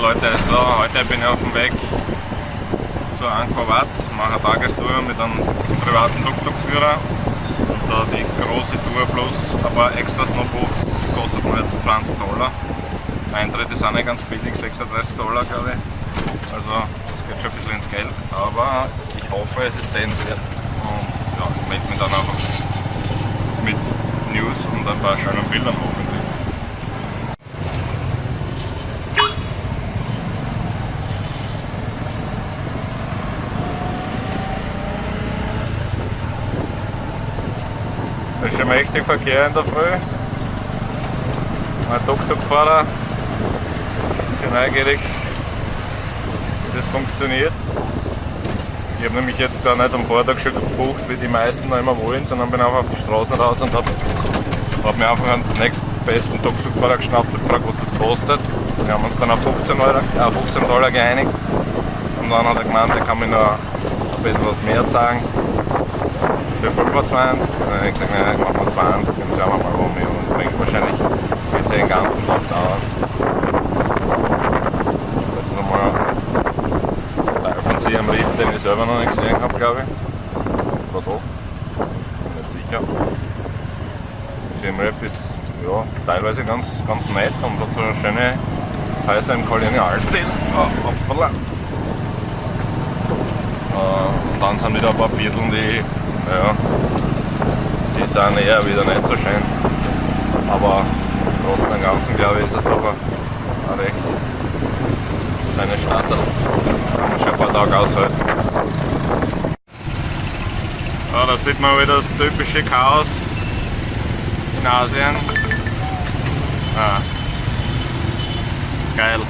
Leute, also heute bin ich auf dem Weg zur Angkor Wat, mache eine Tagestour mit einem privaten Tuk-Tuk-Führer und da die große Tour plus ein paar Extras noch bucht, kostet mir jetzt 20 Dollar. Eintritt ist auch nicht ganz billig, 36 Dollar glaube ich. Also das geht schon ein bisschen ins Geld, aber ich hoffe es ist sehenswert ich melde mich dann auch mit News und ein paar schönen Bildern hoffentlich. Das ist schon mächtig Verkehr in der Früh. Ein Tuk-Tuk-Fahrer, bin neugierig, wie das funktioniert. Ich habe nämlich jetzt gar nicht am Vortag schon gebucht, wie die meisten noch immer wollen, sondern bin auch auf die Straßen raus und habe hab mir einfach einen nächstbesten Tuk-Tuk-Fahrer geschnappt und gefragt, was das kostet. Wir haben uns dann auf 15, Euro, äh, 15 Dollar geeinigt und dann hat er gemeint, er kann mir noch ein bisschen was mehr zahlen für 25. Und dann habe ich gesagt, nein, machen wir 20, dann schauen wir mal um. Und bringt wahrscheinlich wird den ganzen Tag dauern. Das ist einmal ein Teil von Sie am Riff, den ich selber noch nicht gesehen habe, glaube ich. Oder doch? Bin nicht sicher. Siem ist ja, teilweise ganz, ganz nett und hat so schöne Häuser im Kolonialstil. Oh, hoppala. Äh, und dann sind wieder ein paar Viertel, die ja, die sind eher wieder nicht so schön. Aber im Großen und Ganzen glaube ich ist es doch ein recht kann man schon ein paar Tage aushalten. Ja, da sieht man wieder das typische Chaos in Asien. Ah. Geil.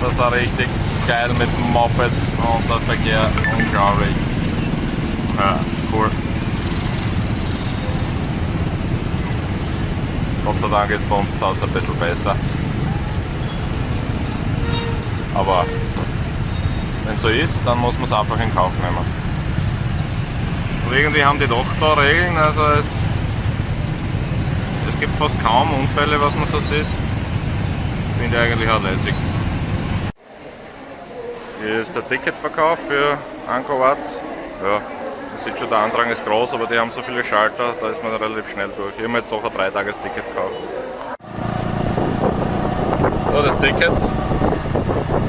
Das auch richtig geil mit Mopeds und der Verkehr unglaublich. Ja, cool. Gott sei Dank ist bei uns zu Hause ein bisschen besser. Aber wenn so ist, dann muss man es einfach in Kauf nehmen. Und irgendwie haben die doch da Regeln, also es, es gibt fast kaum Unfälle, was man so sieht. Finde ich eigentlich auch lässig. Hier ist der Ticketverkauf für Angkor Wat. Ja, sieht schon, der Andrang ist groß, aber die haben so viele Schalter, da ist man relativ schnell durch. Hier haben wir jetzt noch ein 3-Tages-Ticket gekauft. So, das Ticket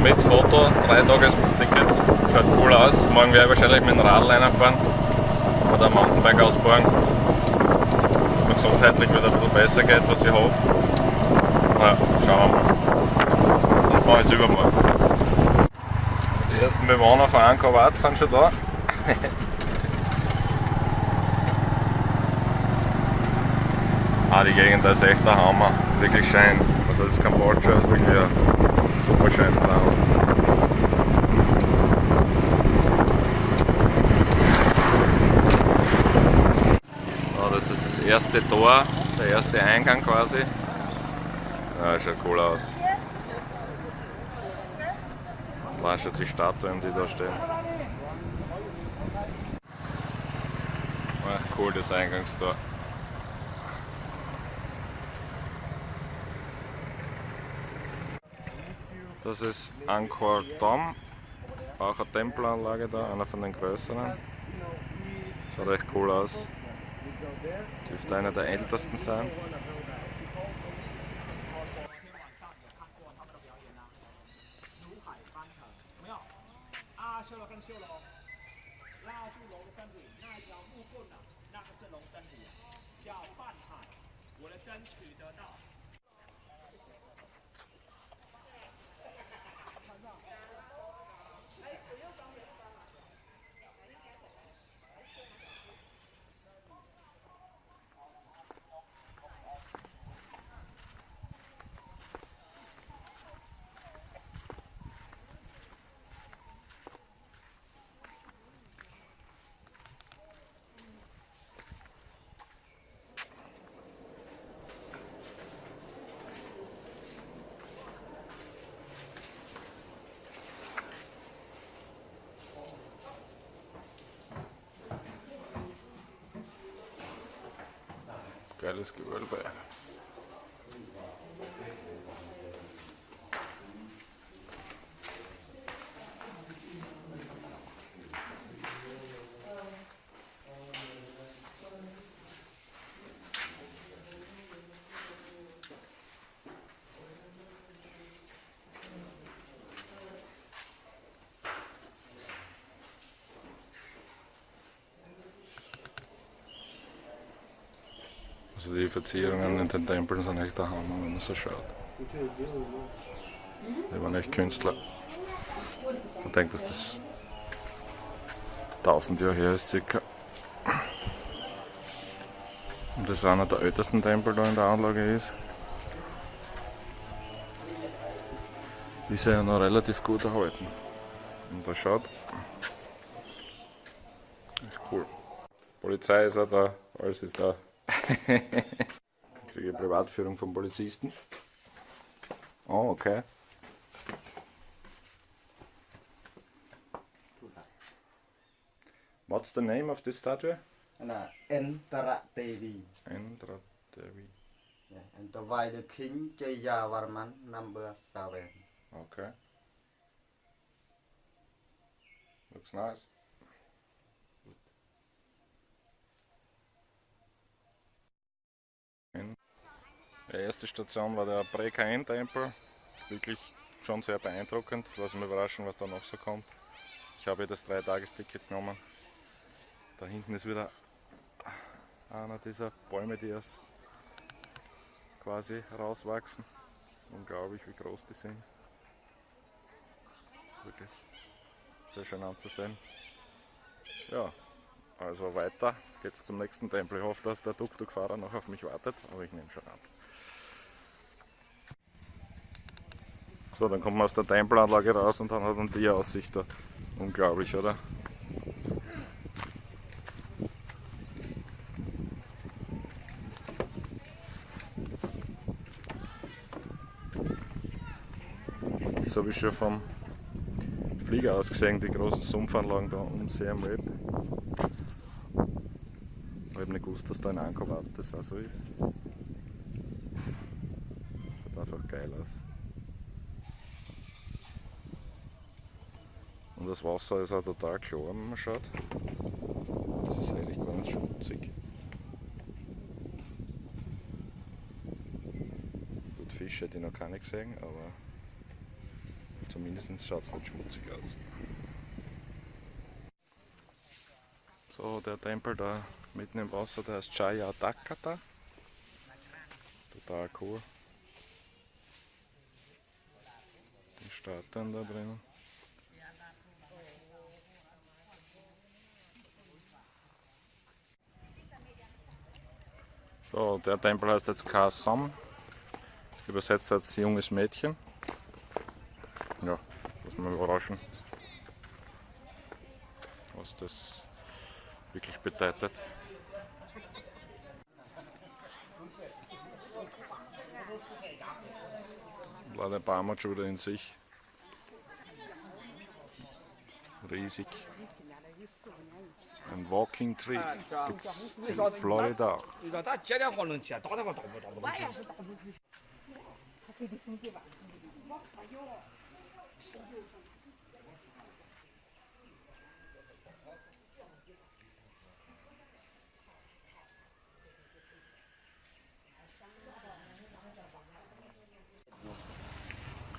mit Foto, 3-Tages-Ticket, schaut cool aus. Morgen werde ich wahrscheinlich mit dem Radl fahren oder Mountainbike ausbauen, dass mir gesundheitlich wieder ein bisschen besser geht, was ich hoffe. Na, schauen wir mal. Und mache ich übermorgen. Die ersten Bewohner von Angkor Wat sind schon da. ah, die Gegend ist echt der Hammer. Wirklich schön. Also das Kambodscha ist wirklich ein super schönes Land. Das ist das erste Tor, der erste Eingang quasi. Ja, schaut cool aus. Da schon die Statuen, die da stehen. Ach, cool, das Eingangstor. Das ist Angkor Dom, auch eine Tempelanlage da, einer von den größeren. Schaut echt cool aus. Dürfte einer der ältesten sein. Ja. Carlos que vuelva. Also die Verzierungen in den Tempeln sind echt der Hammer, wenn man so schaut. Die waren echt Künstler. Ich denke, dass das 1000 Jahre her ist circa. Und das einer der ältesten Tempel da in der Anlage ist. Ist ja noch relativ gut erhalten. Und da schaut. Echt cool. Polizei ist auch da, alles ist da. Ich kriege Privatführung vom Polizisten. Oh, okay. What's the name of this statue? là Entara Devi Indra Devi. yeah, and the by the King Jayavarman number seven. Okay. Looks nice. In- Die erste Station war der Prekain-Tempel. Wirklich schon sehr beeindruckend. Lass mich überraschen, was da noch so kommt. Ich habe das 3-Tagesticket genommen. Da hinten ist wieder einer dieser Bäume, die erst quasi rauswachsen. Unglaublich, wie groß die sind. Wirklich sehr schön anzusehen. Ja, also weiter geht's zum nächsten Tempel. Ich hoffe, dass der Tuk-Tuk-Fahrer noch auf mich wartet, aber ich nehme schon an. So, dann kommt man aus der Tempelanlage raus und dann hat man die Aussicht da. Unglaublich, oder? Das habe ich schon vom Flieger aus gesehen, die großen Sumpfanlagen da um See am Web. Ich habe nicht gewusst, dass da in Angkor das auch so ist. Schaut einfach geil aus. Und das Wasser ist auch total klar, wenn man schaut. Das ist eigentlich gar nicht schmutzig. Gut, Fische hätte ich noch keine gesehen, aber zumindest schaut es nicht schmutzig aus. So, der Tempel da mitten im Wasser, der heißt Jaya Dakata. Total cool. Die Statuen da drinnen. So, der Tempel heißt jetzt Kasam. Übersetzt als junges Mädchen. Ja, muss man überraschen, was das wirklich bedeutet. Leider schon wieder in sich. Riesig. and walking tree. In Florida.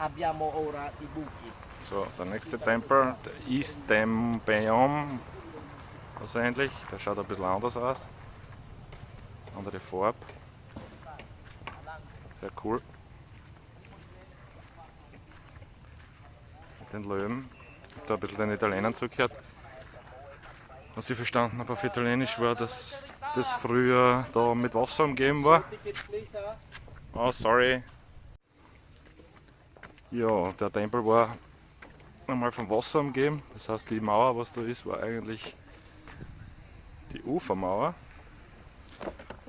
Abbiamo ora i buchi. So, der nächste Tempel, der Istembeom, wahrscheinlich. Der schaut ein bisschen anders aus. Andere Farbe. Sehr cool. Mit den Löwen. Ich habe da ein bisschen den Italienern zugehört. Was ich verstanden habe auf Italienisch war, dass das früher da mit Wasser umgeben war. Oh, sorry. Ja, der Tempel war einmal vom Wasser umgeben. Das heißt, die Mauer, was da ist, war eigentlich die Ufermauer.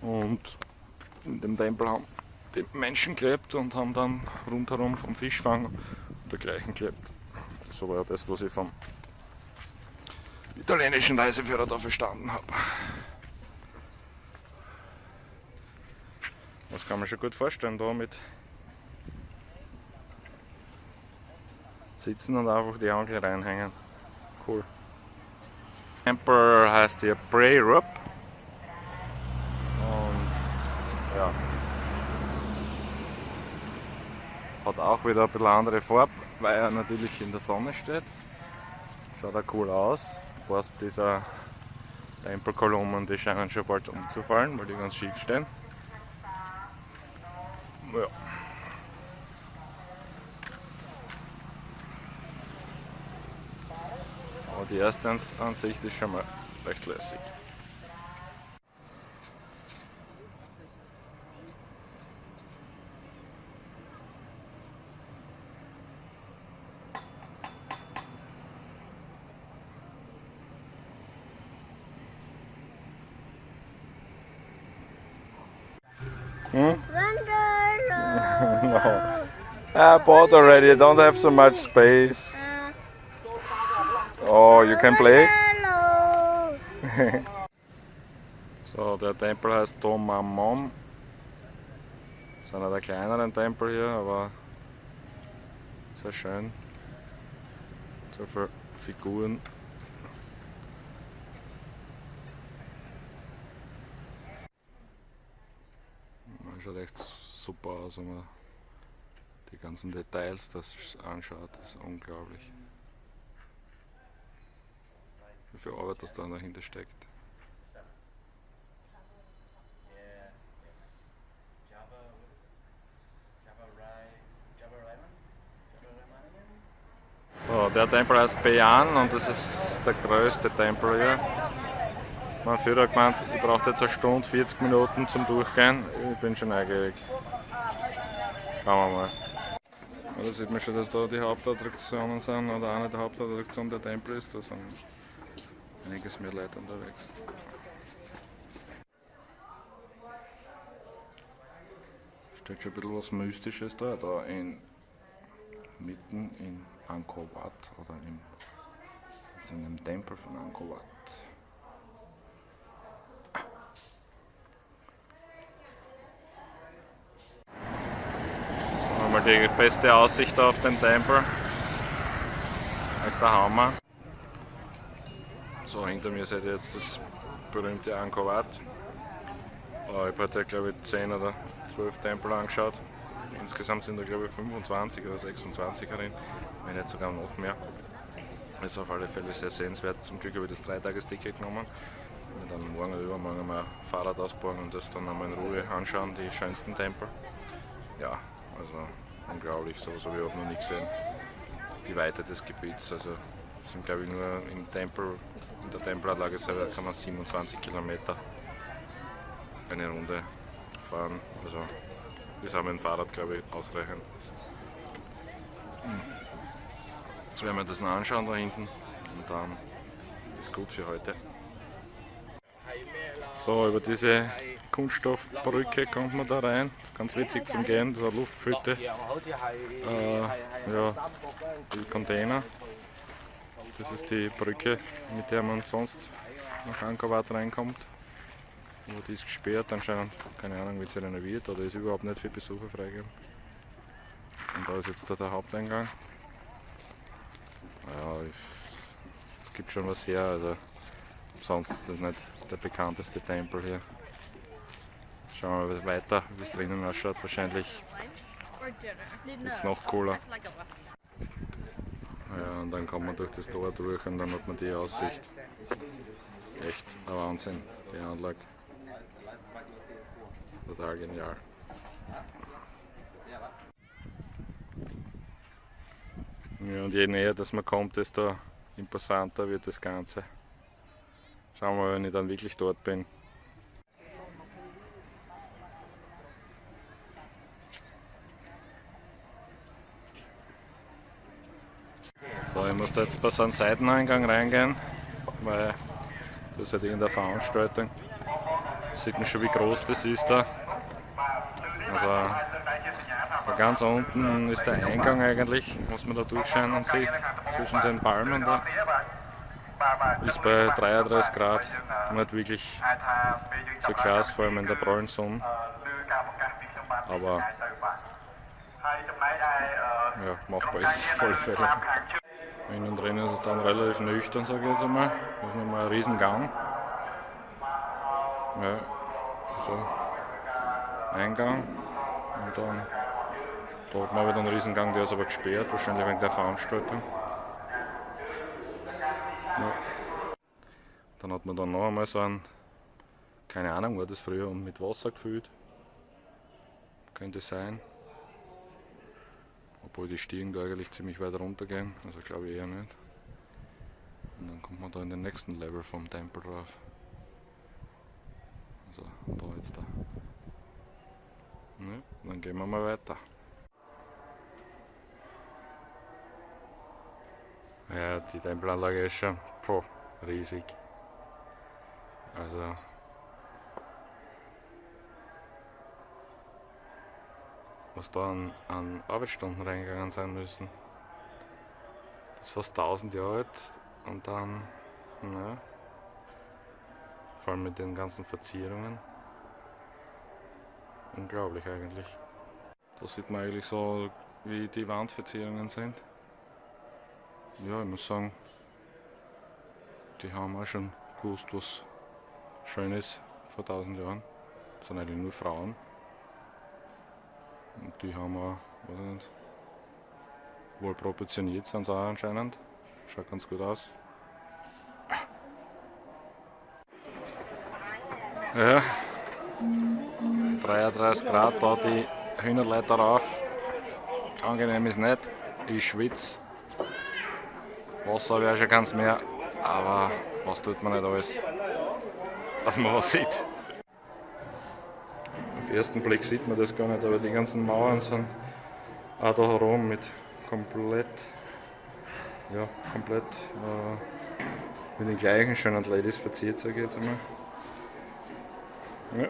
Und in dem Tempel haben die Menschen gelebt und haben dann rundherum vom Fischfang und dergleichen gelebt. So war ja das, was ich vom italienischen Reiseführer da verstanden habe. Das kann man schon gut vorstellen, da mit sitzen und einfach die Angel reinhängen. Cool. Temple heißt hier Bray Rup. Und ja. Hat auch wieder ein bisschen andere Farbe, weil er natürlich in der Sonne steht. Schaut auch cool aus. Ein paar dieser Tempelkolumnen, die scheinen schon bald umzufallen, weil die ganz schief stehen. Ja. Aber die Ansicht ist schon mal recht lässig. Hm? no. I bought already, I don't have so much space. Oh, you can play? So, der Tempel heißt Domamon. Das ist einer der kleineren Tempel hier, aber sehr schön. So viele Figuren. Man schaut echt super aus, wenn man die ganzen Details das anschaut. Das ist unglaublich. Wie viel Arbeit das da dahinter steckt. So, der Tempel heißt Beyan und das ist der größte Tempel hier. Mein Führer hat gemeint, ich brauche jetzt eine Stunde, 40 Minuten zum Durchgehen. Ich bin schon neugierig. Schauen wir mal. Ja, da sieht man schon, dass da die Hauptattraktionen sind, oder eine der Hauptattraktionen der Tempel ist. Da sind einiges mehr Leute unterwegs. Steht schon ein bisschen was Mystisches da, da in, mitten in Angkor Wat oder im, in einem Tempel von Angkor Wat. Wir die beste Aussicht auf den Tempel. Echter Hammer. So, hinter mir seht ihr jetzt das berühmte Angkor. Äh, Ich habe heute glaube ich 10 oder 12 Tempel angeschaut. Insgesamt sind da glaube ich 25 oder 26 darin, wenn nicht sogar noch mehr. Ist auf alle Fälle sehr sehenswert. Zum Glück habe ich das Dreitagesticket genommen. Und dann morgen oder übermorgen mal Fahrrad ausbauen und das dann einmal in Ruhe anschauen, die schönsten Tempel. Ja, also unglaublich, sowas habe ich auch noch nie gesehen. Die Weite des Gebiets, also sind glaube ich nur im Tempel, der Tempelanlage selber kann man 27 Kilometer eine Runde fahren. Also haben wir ein Fahrrad glaube ich ausreichend. Jetzt werden wir das noch anschauen da hinten und dann ist gut für heute. So, über diese Kunststoffbrücke kommt man da rein. Ist ganz witzig zum Gehen, das ist eine luftgefüllte äh, ja, Container. Das ist die Brücke, mit der man sonst nach Angkor Wat reinkommt. Aber die ist gesperrt anscheinend, keine Ahnung, wird sie renoviert oder ist überhaupt nicht für Besucher freigegeben. Und da ist jetzt da der Haupteingang. Ja, es gibt schon was her, also sonst ist das nicht der bekannteste Tempel hier. Schauen wir mal weiter, wie es drinnen ausschaut. Wahrscheinlich jetzt noch cooler. Ja, und dann kommt man durch das Tor durch und dann hat man die Aussicht. Echt ein Wahnsinn, die Anlage. Total genial. Ja, und je näher dass man kommt, desto imposanter wird das Ganze. Schauen wir mal, wenn ich dann wirklich dort bin. Ich muss da jetzt bei so einem Seiteneingang reingehen, weil das ist halt in der Veranstaltung. Sieht man schon, wie groß das ist da. Also, da ganz unten ist der Eingang eigentlich, was man da durchscheinen sieht, zwischen den Palmen da. Ist bei 33 Grad nicht wirklich so klasse, vor allem in der prallen Sonne. Aber ja, machbar ist es auf alle. Innen drin ist es dann relativ nüchtern, sage ich jetzt einmal. Das ist nochmal ein Riesengang. Ja, so. Eingang. Und dann da hat man wieder einen Riesengang, der ist aber gesperrt, wahrscheinlich wegen der Veranstaltung. Ja. Dann hat man dann noch einmal so einen, keine Ahnung, war das früher mit Wasser gefüllt. Könnte sein. Obwohl die Stiegen da eigentlich ziemlich weit runter gehen, also glaube ich eher nicht. Und dann kommt man da in den nächsten Level vom Tempel drauf. Also da jetzt da. Ja, dann gehen wir mal weiter. Ja, die Tempelanlage ist schon boah, riesig. Also was da an, an Arbeitsstunden reingegangen sein müssen. Das ist fast 1000 Jahre alt und dann, na, vor allem mit den ganzen Verzierungen. Unglaublich eigentlich. Da sieht man eigentlich so, wie die Wandverzierungen sind. Ja, ich muss sagen, die haben auch schon gewusst, was schön ist vor 1000 Jahren. Das sind eigentlich nur Frauen. Und die haben auch, weiß ich nicht, wohl proportioniert sind sie auch anscheinend. Schaut ganz gut aus. Ja, 33 Grad, da die Hühnerleiter rauf. Angenehm ist nicht, ich schwitze. Wasser auch schon ganz mehr, aber was tut man nicht alles, dass man was sieht. Auf den ersten Blick sieht man das gar nicht, aber die ganzen Mauern sind auch da herum mit komplett, ja, komplett äh, mit den gleichen schönen Ladies verziert, sage ich jetzt einmal. Ja.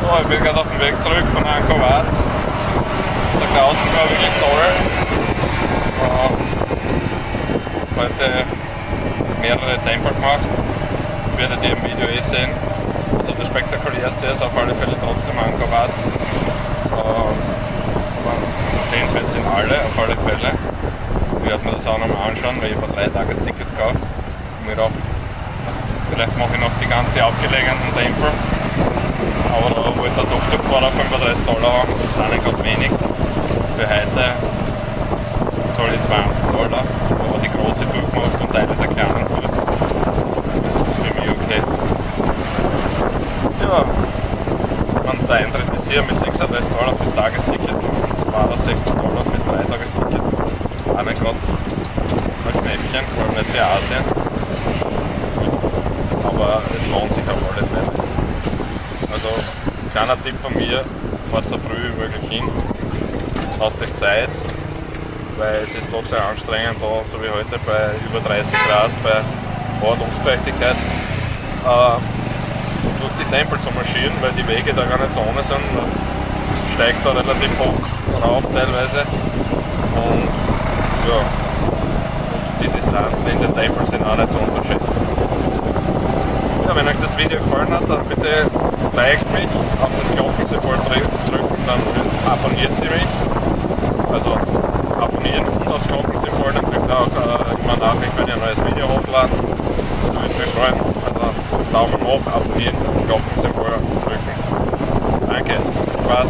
So, ich bin gerade auf dem Weg zurück von Angkor Wat. Der Außen war wirklich toll. Äh, heute mehrere Tempel gemacht. Das werdet ihr im Video eh sehen. Also das spektakulärste ist auf alle Fälle trotzdem Angkor. Ähm, sehenswert sind alle, auf alle Fälle. Ich werde mir das auch nochmal anschauen, weil ich habe ein 3-Tages-Ticket gekauft. Und mir gedacht, vielleicht mache ich noch die ganze abgelegenen Tempel. Aber da wollte der Doktorfahrer 35 Dollar haben, das ist gerade wenig. Für heute zahle ich 20 Dollar die große durchmacht und Teile der kleinen tut. Das ist für mich okay. Ja, und der Eintritt ist hier mit 36 Dollar fürs Tagesticket und 62 Dollar fürs Dreitagesticket. Auch nicht gerade ein Schnäppchen, vor allem nicht für Asien. Aber es lohnt sich auf alle Fälle. Also, kleiner Tipp von mir, fahrt so früh wie möglich hin, hast euch Zeit, weil es ist doch sehr anstrengend da, so wie heute bei über 30 Grad, bei hoher Luftfeuchtigkeit, äh, durch die Tempel zu marschieren, weil die Wege da gar nicht so ohne sind. Man steigt da relativ hoch rauf teilweise und ja, und die Distanzen in den Tempeln sind auch nicht zu unterschätzen. Ja, wenn euch das Video gefallen hat, dann bitte liked mich, auf das Glockensymbol drücken, dann abonniert sie mich. Also abonnieren und das Glockensymbol, dann kriegt ihr auch äh, immer Nachricht, wenn ihr ein neues Video hochladen. Das würde mich freuen. Also Daumen hoch, abonnieren und Glockensymbol drücken. Danke, Spaß.